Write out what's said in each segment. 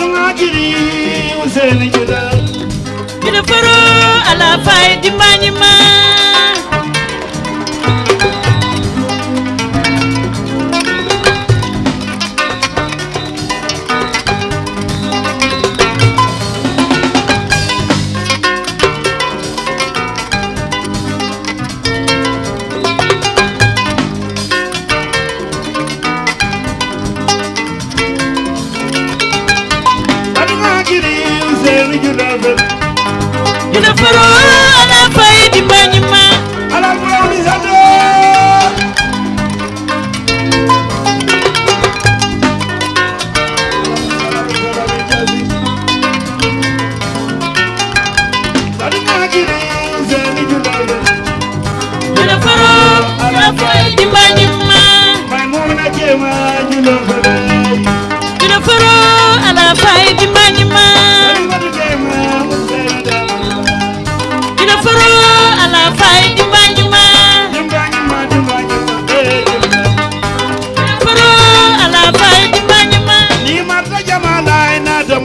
dunga jiri useni ala fai di manima الأبد ينفروا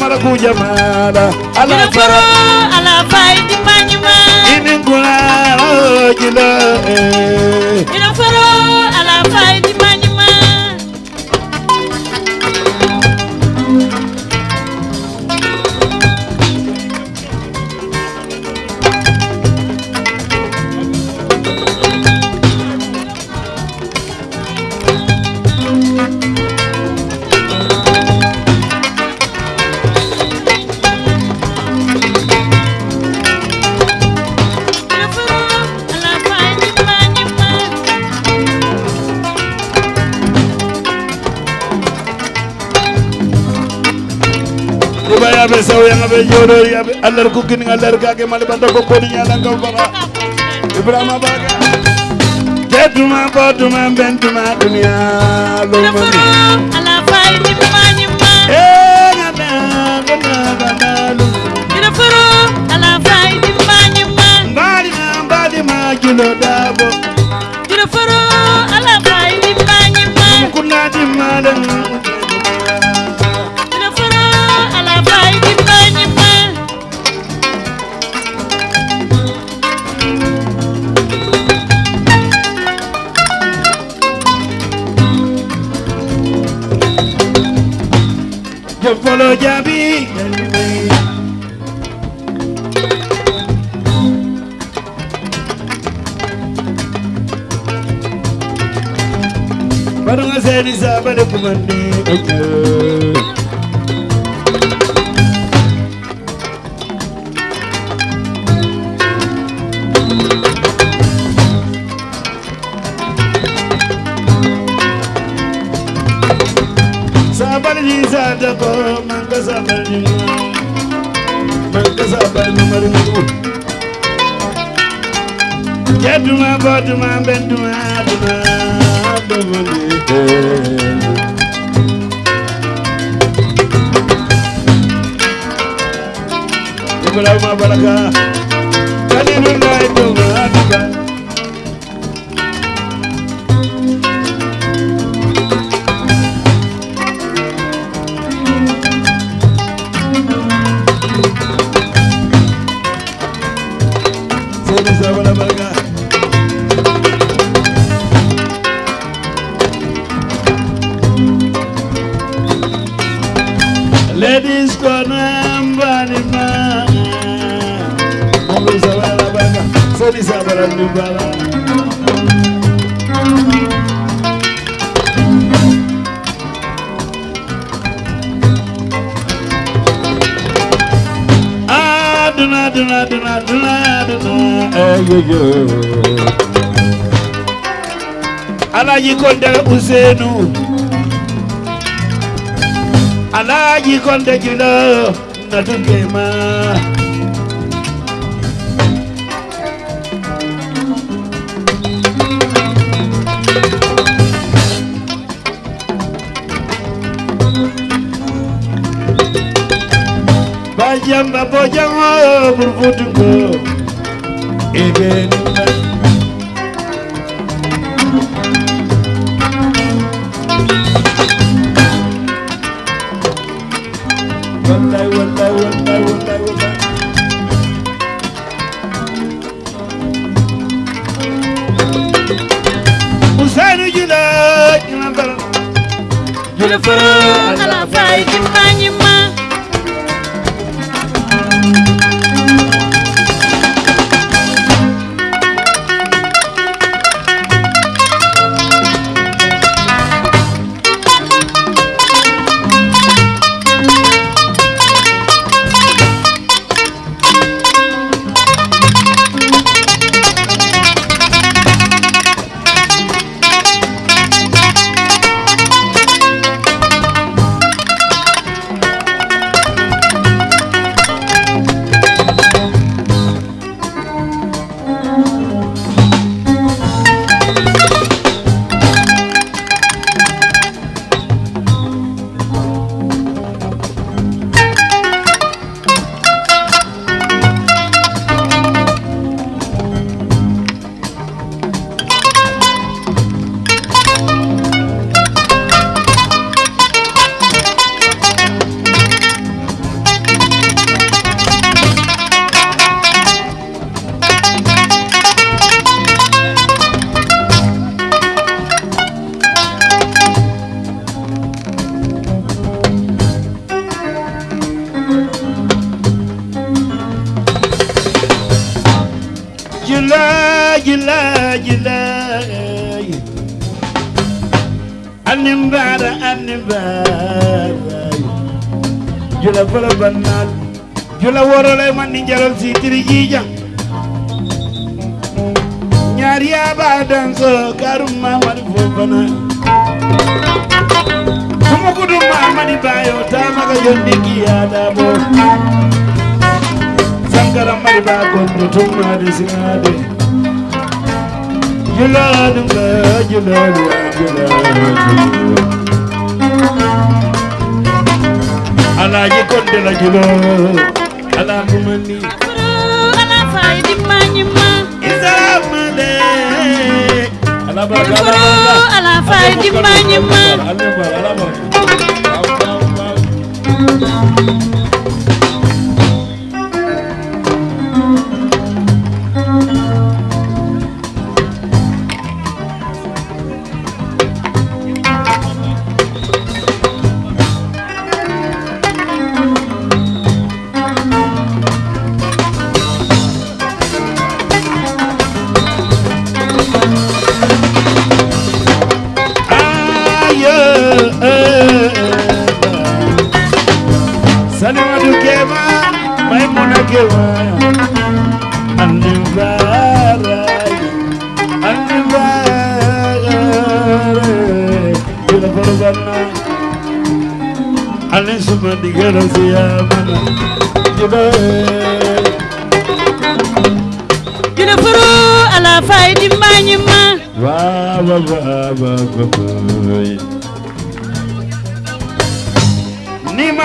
mara ku ala ala fai di manima ala ina fara ala fai di kodo yaɓe allah ko kini allah kake male banda ko kodi ñalankam fara ibrahima baga jeduma boduma bentuma duniya lomani sabane kumandi oke Sabane di sadako manga sabane manga sabane maringu Jaduma baduma benduma duma duma Ibrahima Baraka Kalilullah duma duma bila ma balaka kalilu Seni sabana nubala Aduna aduna aduna aduna aduna ayoyo Alaji Konde Usenu Konde Jilo Yang bapak jango burfutungo eben wallahi wallahi Animbara, animbara. Jula fala banal. Jula worole man ni jaral si tiri jija. Nyari aba danso karuma mari fofana. Kuma kudu mama ni bayo tamaga yondi kiyada bo. Sankara mari ba gondo tumma de singade. Juladu ba juladu juladu. Alaji konde la julo. Ala kumani. ala fay dimma nyima Izamade. Ala baraka ala fay dimma nyima Ala baraka ala baraka.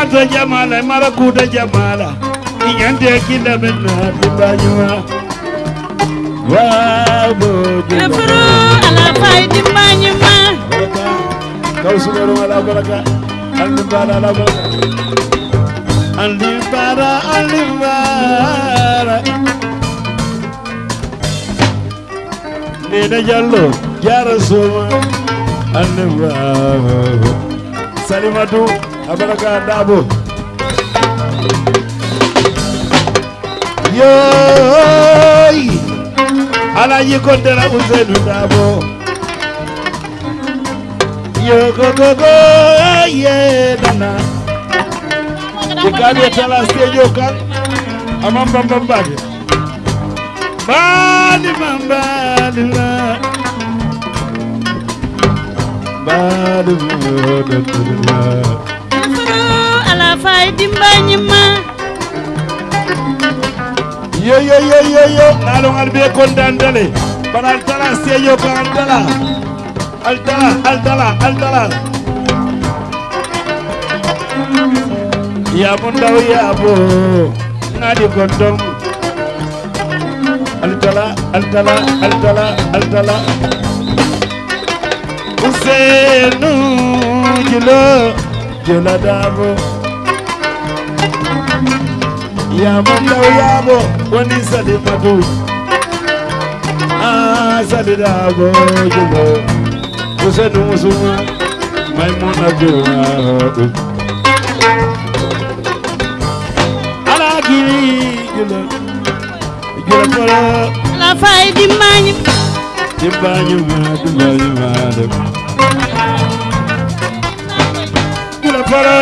Mata jamala mara kuda jamala igande kila nene abaraka dabo yooy Alaaji Kontera Ousseynou Dabo yo gogogo ye, nana. Ikali etala stage okal amambambambage bali mambalila bali mambalila ala fay dimbanyima Yo yo yo yo yo. Nalong albe kondandale Banal tala stage kan altala. Altala altala altala. Ya mundaw ya bo Ngadi kondom Altala altala altala altala. Usenu julo jula dabo yamanda yabo wanisade madu azade dabo jumo kusenu musuma alagi jula jula kola la fay dimanyu dimanyu ma dimanyu ma jula para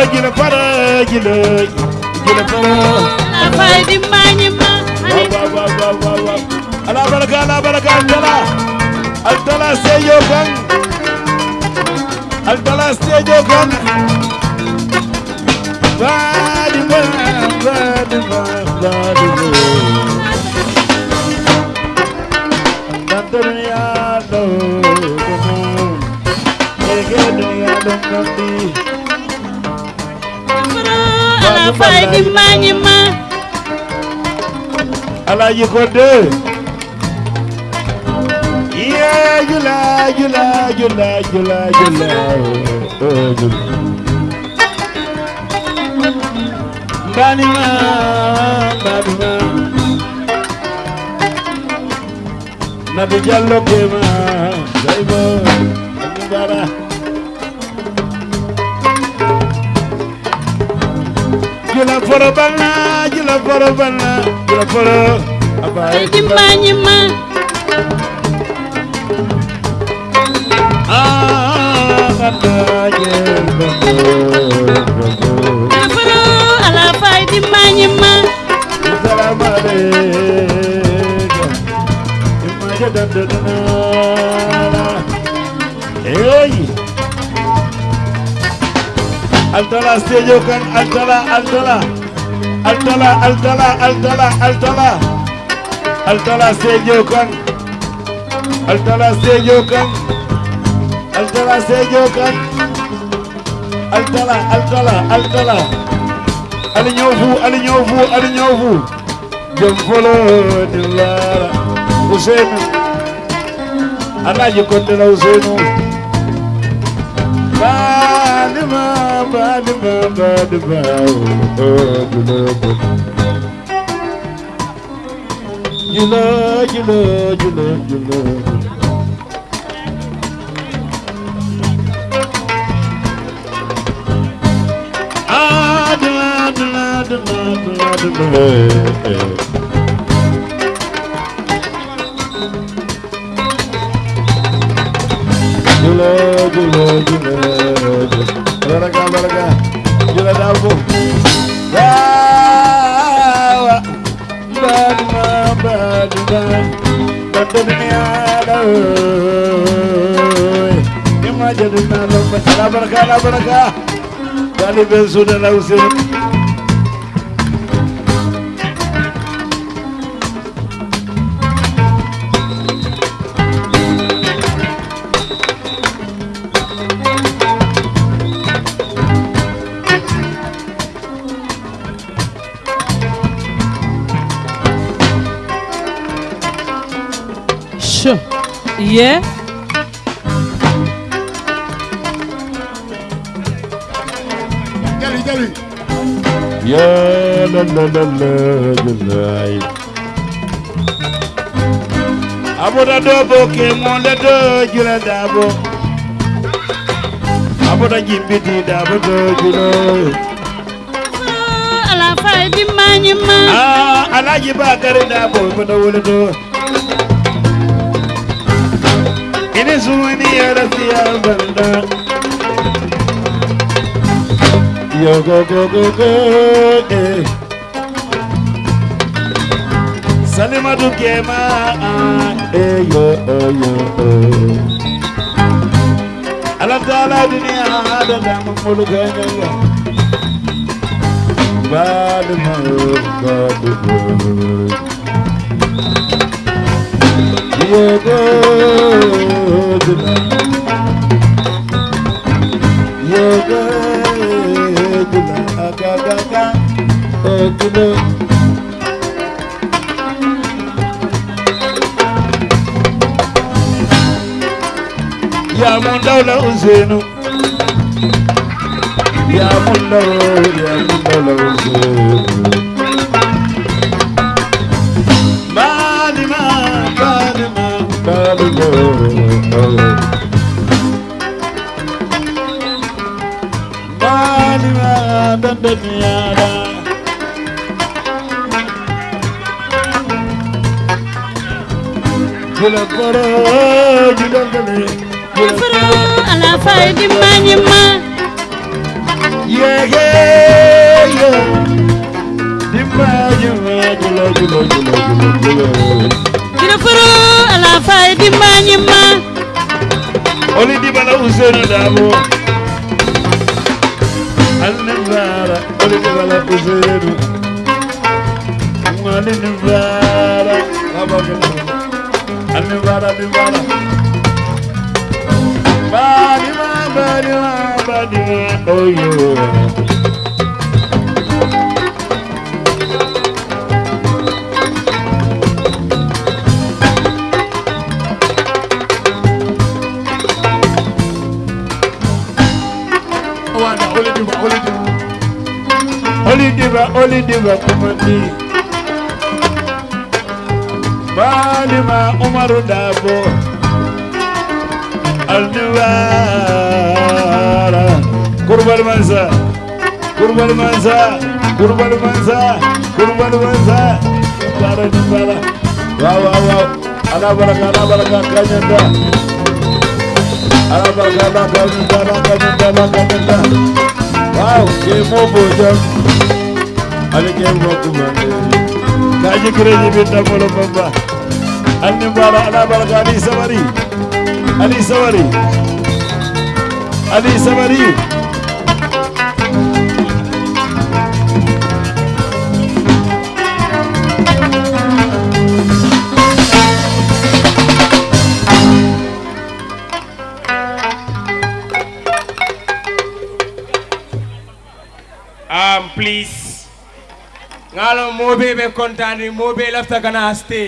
faydi mañima ala baraka ala baraka altala altala seejo kan altala seejo kan fadi ba fadi ba fadi ba duniya lo ko ege duniya lo ko ti ala faydi mañima Alaaji Konde yee jula jula jula jula jula mbani ma mbani ma. Na bi jallo ke ma day bo dara jula foro bana jula foro bana jula foro fay di mañi ma Ah, la la Salam alaikum Imaja dandana Hey Altala stage kan altala altala altala altala altala altala altala sejo kan altala sejo kan altala sejo kan altala altala altala ali ñofu ali ñofu ali ñofu jom folo dillara usenu anaji kondela usenu I love, you love, you love, you love, you know You love, you love, you love. balaga, balaga, jira davo. Wow, bad man, bad man, bad man. Imagine na lá balaga, balaga, balaga. Dali bensu na na usir. Yeah? Jelly, jelly. Yeah, la la la la la Aboda dobo ke monde do jula dabo. Aboda jimbiti dabo do jula. Ah, ala fa di manima Ah, ala jiba kare dabo ko do wolo do. இது சூனி அரசியால் go go கோகோ கோகே Salimadu Kema, eh yo oh yo oh. Alatala dunia ada dalam mulut gaya. Bad mouth, God. زينو يا ملا يا ملا لو زينو بالما بالما بالما بالما بالدنيا كل الفراج دلدلي كل الفراج fai di mani yeah yeah yeah. Di mani ma julo julo julo julo julo dina furu ala fai di mani ma oli di bala usenu damo alnabara oli di bala usenu ngani nbara abagala alnabara nbara Bye. abadi abadi oyo. Olidiva, Olidiva, come me. Balima, Umaru Dabo. Alnivara Kurban Mansa. Kurban Mansa. Kurban Mansa. Kurban Mansa. Nivara Nivara Wow wow wow. Ala baraka ala baraka kanyanda Ala baraka ala ala kanyanda ala kanyanda Wow Kemo bojam Ali kemo kumande Kaji kireji binda molo bamba Alnivara ala baraka Ali Sawari Ali Samari Ali Samari Um, please. Ngalo mobe be kontani mobe lafta kana stage.